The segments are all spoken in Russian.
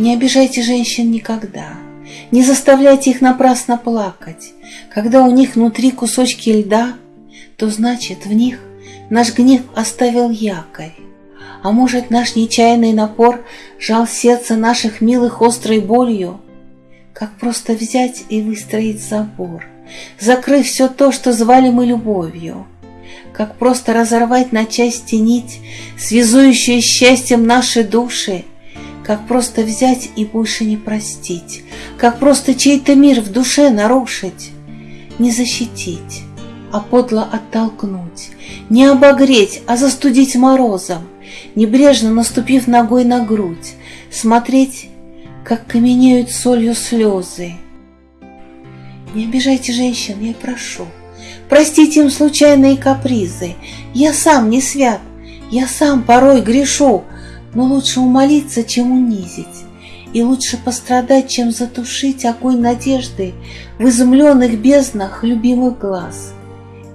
Не обижайте женщин никогда, не заставляйте их напрасно плакать. Когда у них внутри кусочки льда, то значит в них наш гнев оставил якорь. А может, наш нечаянный напор жал сердце наших милых острой болью? Как просто взять и выстроить забор, закрыв все то, что звали мы любовью? Как просто разорвать на части нить, связующую счастьем наши души? Как просто взять и больше не простить? Как просто чей-то мир в душе нарушить? Не защитить, а подло оттолкнуть, Не обогреть, а застудить морозом, Небрежно наступив ногой на грудь, Смотреть, как каменеют солью слезы. Не обижайте женщин, я прошу, Простите им случайные капризы. Я сам не свят, я сам порой грешу, Но лучше умолиться, чем унизить. И лучше пострадать, чем затушить огонь надежды В изумленных безднах любимых глаз.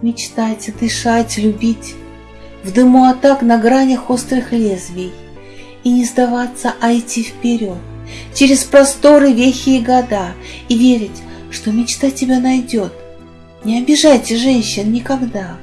Мечтать, дышать, любить, В дыму атак на гранях острых лезвий, И не сдаваться, а идти вперед, Через просторы, вехи и года, И верить, что мечта тебя найдет. Не обижайте женщин никогда.